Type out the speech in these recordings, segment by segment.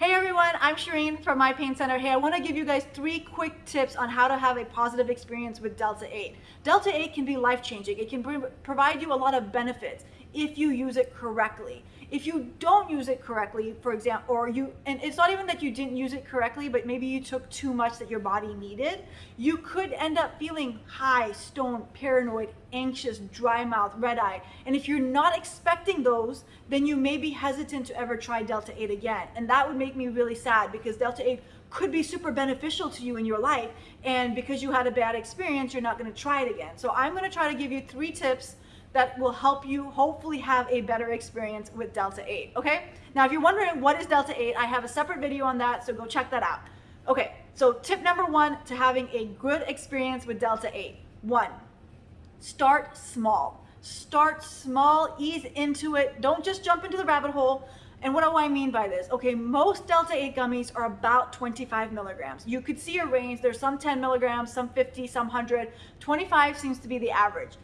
Hey everyone, I'm Shireen from My Pain Center. Hey, I want to give you guys three quick tips on how to have a positive experience with Delta 8. Delta 8 can be life changing. It can provide you a lot of benefits if you use it correctly. If you don't use it correctly, for example, or you, and it's not even that you didn't use it correctly, but maybe you took too much that your body needed, you could end up feeling high, stoned, paranoid, anxious, dry mouth, red eye. And if you're not expecting those, then you may be hesitant to ever try Delta 8 again. And that would make me really sad because Delta 8 could be super beneficial to you in your life. And because you had a bad experience, you're not gonna try it again. So I'm gonna try to give you three tips that will help you hopefully have a better experience with Delta 8, okay? Now, if you're wondering what is Delta 8, I have a separate video on that, so go check that out. Okay, so tip number one to having a good experience with Delta 8. One, start small. Start small, ease into it. Don't just jump into the rabbit hole. And what do I mean by this? Okay, most Delta 8 gummies are about 25 milligrams. You could see a range. There's some 10 milligrams, some 50, some 100. 25 seems to be the average.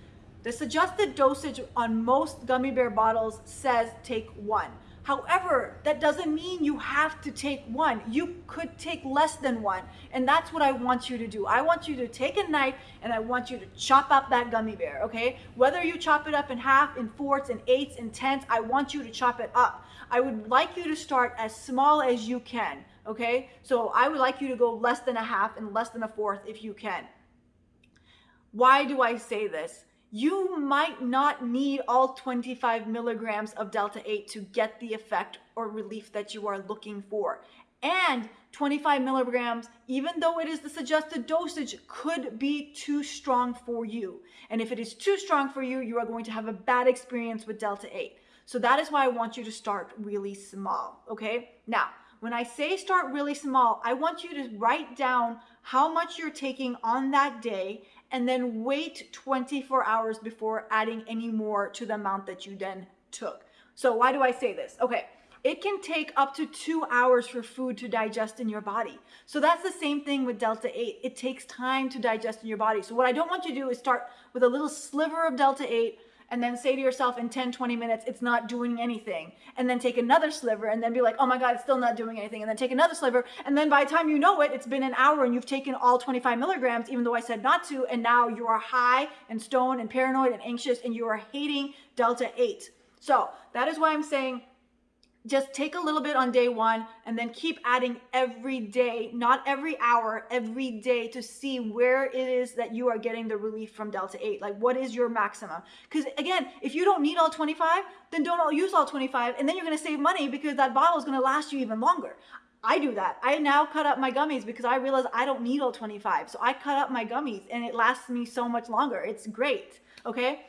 The suggested dosage on most gummy bear bottles says take one. However, that doesn't mean you have to take one. You could take less than one. And that's what I want you to do. I want you to take a knife and I want you to chop up that gummy bear, okay? Whether you chop it up in half, in fourths, in eighths, in tenths, I want you to chop it up. I would like you to start as small as you can, okay? So I would like you to go less than a half and less than a fourth if you can. Why do I say this? You might not need all 25 milligrams of Delta 8 to get the effect or relief that you are looking for. And 25 milligrams, even though it is the suggested dosage, could be too strong for you. And if it is too strong for you, you are going to have a bad experience with Delta 8. So that is why I want you to start really small, okay? Now, when I say start really small, I want you to write down how much you're taking on that day and then wait 24 hours before adding any more to the amount that you then took. So why do I say this? Okay, it can take up to two hours for food to digest in your body. So that's the same thing with Delta 8. It takes time to digest in your body. So what I don't want you to do is start with a little sliver of Delta 8, and then say to yourself in 10, 20 minutes, it's not doing anything. And then take another sliver and then be like, oh my God, it's still not doing anything. And then take another sliver. And then by the time you know it, it's been an hour and you've taken all 25 milligrams, even though I said not to. And now you are high and stoned and paranoid and anxious and you are hating Delta 8. So that is why I'm saying just take a little bit on day one and then keep adding every day, not every hour, every day to see where it is that you are getting the relief from Delta 8. Like what is your maximum? Because again, if you don't need all 25, then don't all use all 25 and then you're gonna save money because that bottle is gonna last you even longer. I do that. I now cut up my gummies because I realize I don't need all 25. So I cut up my gummies and it lasts me so much longer. It's great, okay?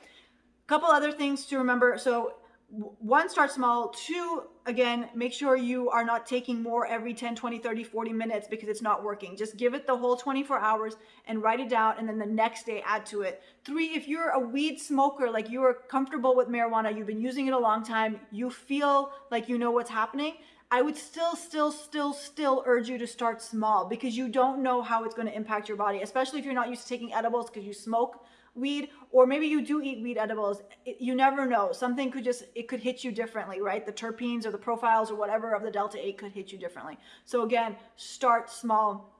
Couple other things to remember. So one, start small. Two, again, make sure you are not taking more every 10, 20, 30, 40 minutes because it's not working. Just give it the whole 24 hours and write it down and then the next day add to it. Three, if you're a weed smoker, like you are comfortable with marijuana, you've been using it a long time, you feel like you know what's happening, I would still, still, still, still urge you to start small because you don't know how it's going to impact your body, especially if you're not used to taking edibles because you smoke weed or maybe you do eat weed edibles. It, you never know. Something could just it could hit you differently right? The terpenes or the profiles or whatever of the delta 8 could hit you differently. So again start small.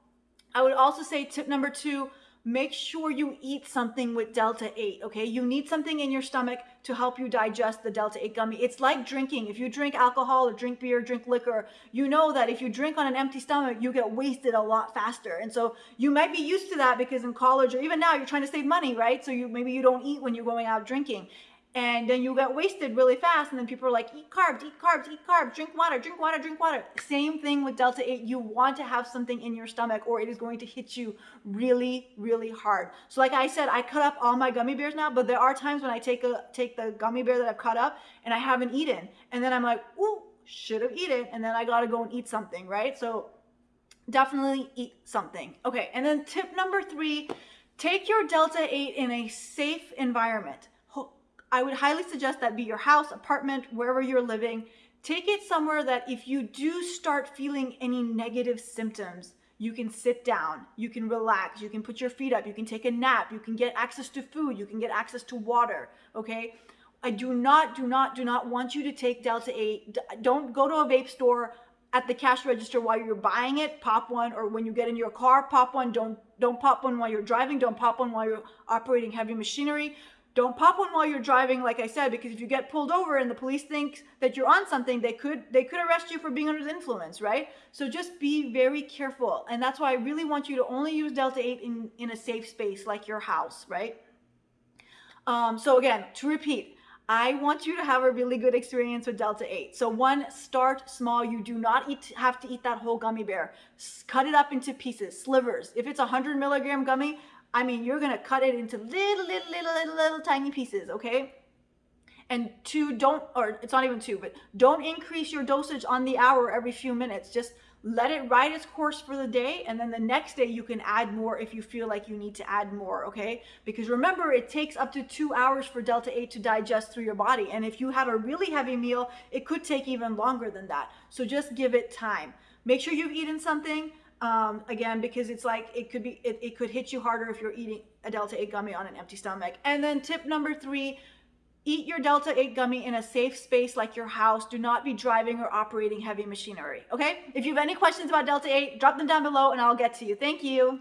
I would also say tip number two make sure you eat something with Delta 8, okay? You need something in your stomach to help you digest the Delta 8 gummy. It's like drinking. If you drink alcohol or drink beer, drink liquor, you know that if you drink on an empty stomach, you get wasted a lot faster. And so you might be used to that because in college or even now you're trying to save money, right? So you maybe you don't eat when you're going out drinking and then you get wasted really fast and then people are like eat carbs eat carbs eat carbs drink water drink water drink water. Same thing with delta 8 you want to have something in your stomach or it is going to hit you really really hard. So like i said i cut up all my gummy bears now but there are times when i take a take the gummy bear that i've cut up and i haven't eaten. And then i'm like ooh should have eaten. And then i gotta go and eat something right? So definitely eat something. Okay and then tip number three take your delta 8 in a safe environment I would highly suggest that be your house, apartment, wherever you're living. Take it somewhere that if you do start feeling any negative symptoms, you can sit down, you can relax, you can put your feet up, you can take a nap, you can get access to food, you can get access to water, okay? I do not, do not, do not want you to take Delta 8. Don't go to a vape store at the cash register while you're buying it, pop one, or when you get in your car, pop one. Don't don't pop one while you're driving. Don't pop one while you're operating heavy machinery. Don't pop one while you're driving, like I said, because if you get pulled over and the police think that you're on something, they could they could arrest you for being under the influence, right? So just be very careful. And that's why I really want you to only use Delta 8 in, in a safe space like your house, right? Um, so again, to repeat, I want you to have a really good experience with Delta 8. So one, start small. You do not eat, have to eat that whole gummy bear. Cut it up into pieces, slivers. If it's a 100 milligram gummy, I mean, you're gonna cut it into little, little, little, little, little tiny pieces, okay? And two, don't, or it's not even two, but don't increase your dosage on the hour every few minutes. Just let it ride its course for the day. And then the next day you can add more if you feel like you need to add more, okay? Because remember, it takes up to two hours for Delta 8 to digest through your body. And if you had a really heavy meal, it could take even longer than that. So just give it time. Make sure you've eaten something um, again, because it's like it could be, it, it could hit you harder if you're eating a Delta 8 gummy on an empty stomach. And then tip number three, eat your Delta 8 gummy in a safe space like your house. Do not be driving or operating heavy machinery. Okay? If you have any questions about Delta 8, drop them down below and I'll get to you. Thank you.